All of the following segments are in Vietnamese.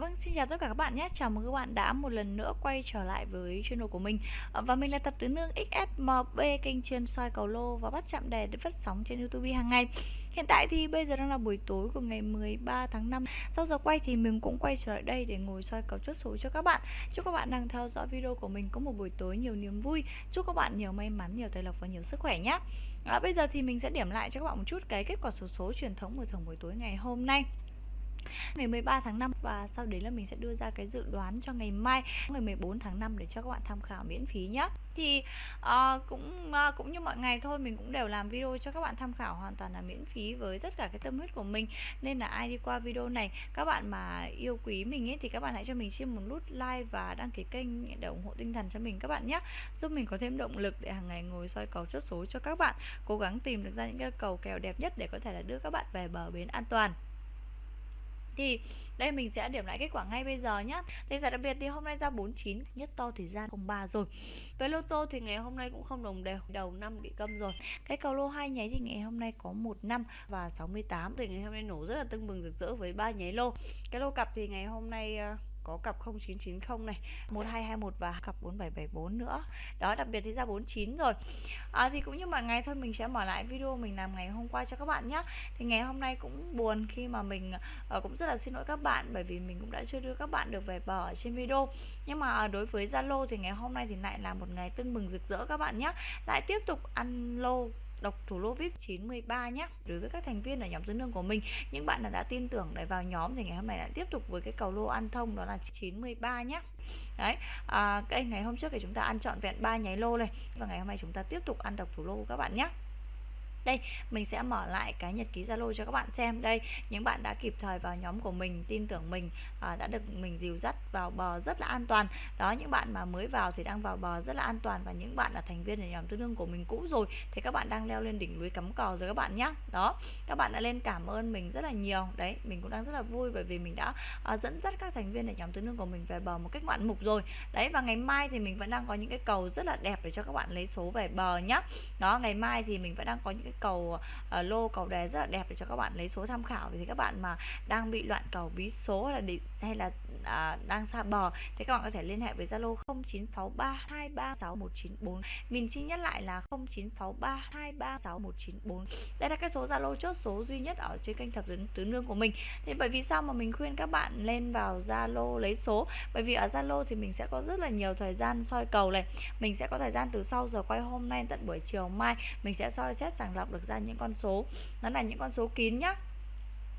Vâng, xin chào tất cả các bạn nhé. Chào mừng các bạn đã một lần nữa quay trở lại với channel của mình. Ờ, và mình là tập tứ nương XSMB, kênh chuyên soi cầu lô và bắt chạm đề để phát sóng trên YouTube hàng ngày. Hiện tại thì bây giờ đang là buổi tối của ngày 13 tháng 5. Sau giờ quay thì mình cũng quay trở lại đây để ngồi soi cầu chốt số cho các bạn. Chúc các bạn đang theo dõi video của mình có một buổi tối nhiều niềm vui. Chúc các bạn nhiều may mắn, nhiều tài lộc và nhiều sức khỏe nhé. À, bây giờ thì mình sẽ điểm lại cho các bạn một chút cái kết quả số số truyền thống của thường buổi tối ngày hôm nay ngày 13 tháng 5 và sau đấy là mình sẽ đưa ra cái dự đoán cho ngày mai ngày 14 tháng 5 để cho các bạn tham khảo miễn phí nhé thì uh, cũng uh, cũng như mọi ngày thôi mình cũng đều làm video cho các bạn tham khảo hoàn toàn là miễn phí với tất cả cái tâm huyết của mình. Nên là ai đi qua video này các bạn mà yêu quý mình ấy thì các bạn hãy cho mình xin một nút like và đăng ký kênh để ủng hộ tinh thần cho mình các bạn nhé giúp mình có thêm động lực để hàng ngày ngồi soi cầu chốt số cho các bạn cố gắng tìm được ra những cái cầu kèo đẹp nhất để có thể là đưa các bạn về bờ bến an toàn thì đây mình sẽ điểm lại kết quả ngay bây giờ nhé Thì giải đặc biệt thì hôm nay ra 49 Nhất to thì ra 03 rồi. Với lô tô thì ngày hôm nay cũng không đồng đều Đầu năm bị câm rồi. Cái cầu lô hai nháy thì ngày hôm nay có 15 và 68 Thì ngày hôm nay nổ rất là tưng bừng rực rỡ với ba nháy lô. Cái lô cặp thì ngày hôm nay uh, có cặp 0990 này 1221 và cặp 4774 nữa. Đó đặc biệt thì ra 49 rồi. À, thì cũng như mọi ngày thôi mình sẽ mở lại video mình làm ngày hôm qua cho các bạn nhé thì ngày hôm nay cũng buồn khi mà mình uh, cũng rất là xin lỗi các bạn bởi vì mình cũng đã chưa đưa các bạn được về bờ ở trên video. Nhưng mà ờ, đối với Zalo thì ngày hôm nay thì lại là một ngày tưng bừng rực rỡ các bạn nhé lại tiếp tục ăn lô độc thủ lô VIP 93 nhé đối với các thành viên ở nhóm tứ nương của mình những bạn nào đã tin tưởng để vào nhóm thì ngày hôm nay lại tiếp tục với cái cầu lô ăn thông đó là 93 nhé đấy à, cái ngày hôm trước thì chúng ta ăn trọn vẹn ba nháy lô này và ngày hôm nay chúng ta tiếp tục ăn độc thủ lô các bạn nhé đây mình sẽ mở lại cái nhật ký zalo cho các bạn xem. Đây những bạn đã kịp thời vào nhóm của mình tin tưởng mình à, đã được mình dìu dắt vào bờ rất là an toàn. Đó những bạn mà mới vào thì đang vào bờ rất là an toàn và những bạn là thành viên ở nhóm tương đương của mình cũ rồi thì các bạn đang leo lên đỉnh núi cắm cò rồi các bạn nhé đó các bạn đã lên cảm ơn mình rất là nhiều. Đấy mình cũng đang rất là vui bởi vì mình đã à, dẫn dắt các thành viên ở nhóm tương đương của mình về bờ một cách ngoạn mục rồi. Đấy và ngày mai thì mình vẫn đang có những cái cầu rất là đẹp để cho các bạn lấy số về bờ nhá. Đó ngày mai thì mình vẫn đang có những cái cầu uh, lô cầu đề rất là đẹp để cho các bạn lấy số tham khảo. Thì các bạn mà đang bị loạn cầu bí số hay là hay là à, đang xa bờ. Thì các bạn có thể liên hệ với Zalo 0963236194 mình xin nhắc lại là 0963236194 đây là cái số Zalo chốt số duy nhất ở trên kênh thập tứ, tứ nương của mình. Thì bởi vì sao mà mình khuyên các bạn lên vào Zalo lấy số? Bởi vì ở Zalo thì mình sẽ có rất là nhiều thời gian soi cầu này. Mình sẽ có thời gian từ sau giờ quay hôm nay tận buổi chiều mai. Mình sẽ soi xét sàng lọc được ra những con số. Nó là những con số kín nhá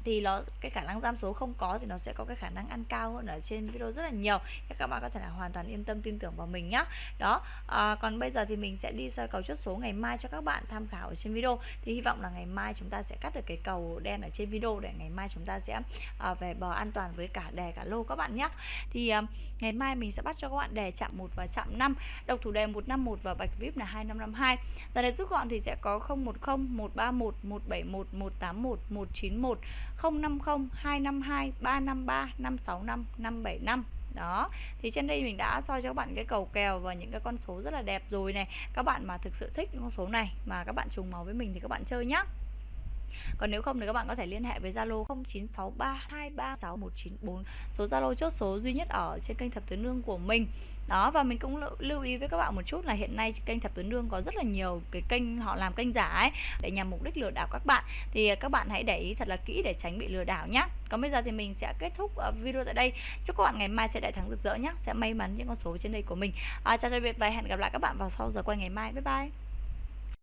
thì nó cái khả năng giam số không có thì nó sẽ có cái khả năng ăn cao hơn ở trên video rất là nhiều. Các bạn có thể là hoàn toàn yên tâm tin tưởng vào mình nhá. Đó à, còn bây giờ thì mình sẽ đi soi cầu chốt số ngày mai cho các bạn tham khảo ở trên video. Thì hy vọng là ngày mai chúng ta sẽ cắt được cái cầu đen ở trên video để ngày mai chúng ta sẽ à, về bờ an toàn với cả đề cả lô các bạn nhé thì à, ngày mai mình sẽ bắt cho các bạn đề chạm 1 và chạm 5 độc thủ đề 151 và bạch vip là 2552 giờ đề rút gọn thì sẽ có 010 131 171 181 191 050 252 353 565 575 đó, thì trên đây mình đã soi cho các bạn cái cầu kèo và những cái con số rất là đẹp rồi này. Các bạn mà thực sự thích những con số này mà các bạn trùng màu với mình thì các bạn chơi nhé còn nếu không thì các bạn có thể liên hệ với Zalo 0963236194 số Zalo chốt số duy nhất ở trên kênh thập tuyến nương của mình. Đó và mình cũng lưu ý với các bạn một chút là hiện nay kênh thập tuyến nương có rất là nhiều cái kênh họ làm kênh giả ấy để nhằm mục đích lừa đảo các bạn. Thì các bạn hãy để ý thật là kỹ để tránh bị lừa đảo nhé còn bây giờ thì mình sẽ kết thúc ờ, video tại đây. Chúc các bạn ngày mai sẽ đại thắng rực rỡ nhé sẽ may mắn những con số trên đây của mình. À, chào tạm biệt và hẹn gặp lại các bạn vào sau giờ quay ngày mai. Bye bye.